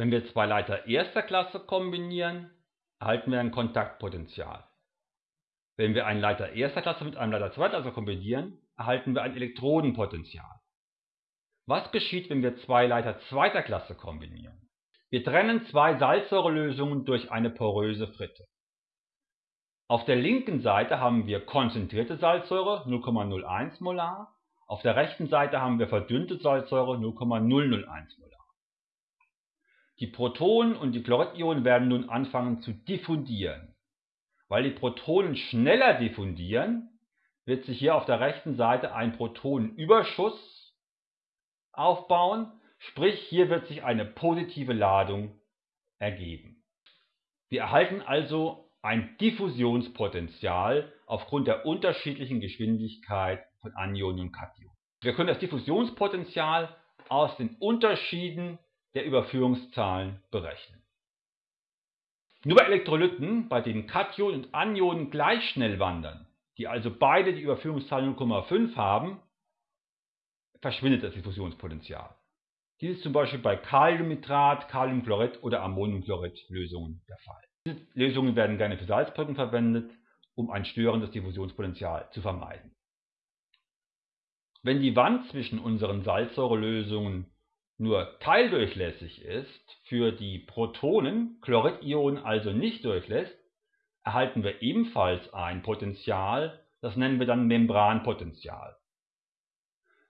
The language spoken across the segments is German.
Wenn wir zwei Leiter erster Klasse kombinieren, erhalten wir ein Kontaktpotential. Wenn wir einen Leiter erster Klasse mit einem Leiter zweiter Klasse kombinieren, erhalten wir ein Elektrodenpotential. Was geschieht, wenn wir zwei Leiter zweiter Klasse kombinieren? Wir trennen zwei Salzsäurelösungen durch eine poröse Fritte. Auf der linken Seite haben wir konzentrierte Salzsäure 0,01 Molar, auf der rechten Seite haben wir verdünnte Salzsäure 0,001 Molar. Die Protonen und die Chloridionen werden nun anfangen zu diffundieren. Weil die Protonen schneller diffundieren, wird sich hier auf der rechten Seite ein Protonenüberschuss aufbauen, sprich hier wird sich eine positive Ladung ergeben. Wir erhalten also ein Diffusionspotential aufgrund der unterschiedlichen Geschwindigkeit von Anionen und Kationen. Wir können das Diffusionspotential aus den Unterschieden der Überführungszahlen berechnen. Nur bei Elektrolyten, bei denen Kationen und Anionen gleich schnell wandern, die also beide die Überführungszahl 0,5 haben, verschwindet das Diffusionspotential. Dies ist zum Beispiel bei Kaliumnitrat, Kaliumchlorid oder Ammoniumchlorid-Lösungen der Fall. Diese Lösungen werden gerne für Salzbrücken verwendet, um ein störendes Diffusionspotenzial zu vermeiden. Wenn die Wand zwischen unseren Salzsäurelösungen nur teildurchlässig ist, für die Protonen Chloridionen also nicht durchlässt, erhalten wir ebenfalls ein Potential, das nennen wir dann Membranpotential.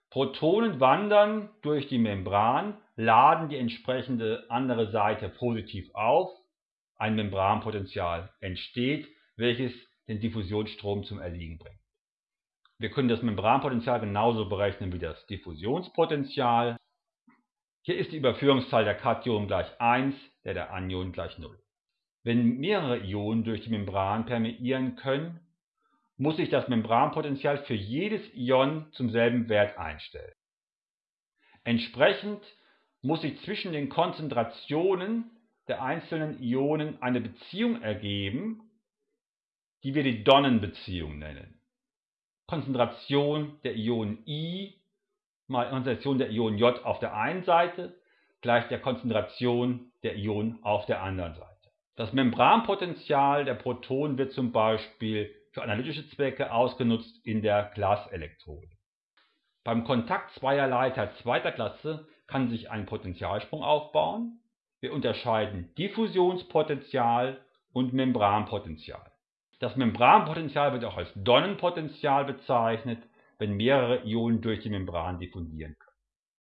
Protonen wandern durch die Membran, laden die entsprechende andere Seite positiv auf, ein Membranpotential entsteht, welches den Diffusionsstrom zum Erliegen bringt. Wir können das Membranpotential genauso berechnen wie das Diffusionspotential. Hier ist die Überführungszahl der Kationen gleich 1, der der Anionen gleich 0. Wenn mehrere Ionen durch die Membran permeieren können, muss sich das Membranpotential für jedes Ion zum selben Wert einstellen. Entsprechend muss sich zwischen den Konzentrationen der einzelnen Ionen eine Beziehung ergeben, die wir die Donnenbeziehung nennen. Konzentration der Ionen I mal Konzentration der Ionen J auf der einen Seite gleich der Konzentration der Ionen auf der anderen Seite. Das Membranpotential der Protonen wird zum Beispiel für analytische Zwecke ausgenutzt in der Glaselektrode. Beim Kontakt zweier Leiter zweiter Klasse kann sich ein Potentialsprung aufbauen. Wir unterscheiden Diffusionspotential und Membranpotential. Das Membranpotential wird auch als Donnenpotential bezeichnet, wenn mehrere Ionen durch die Membran diffundieren können.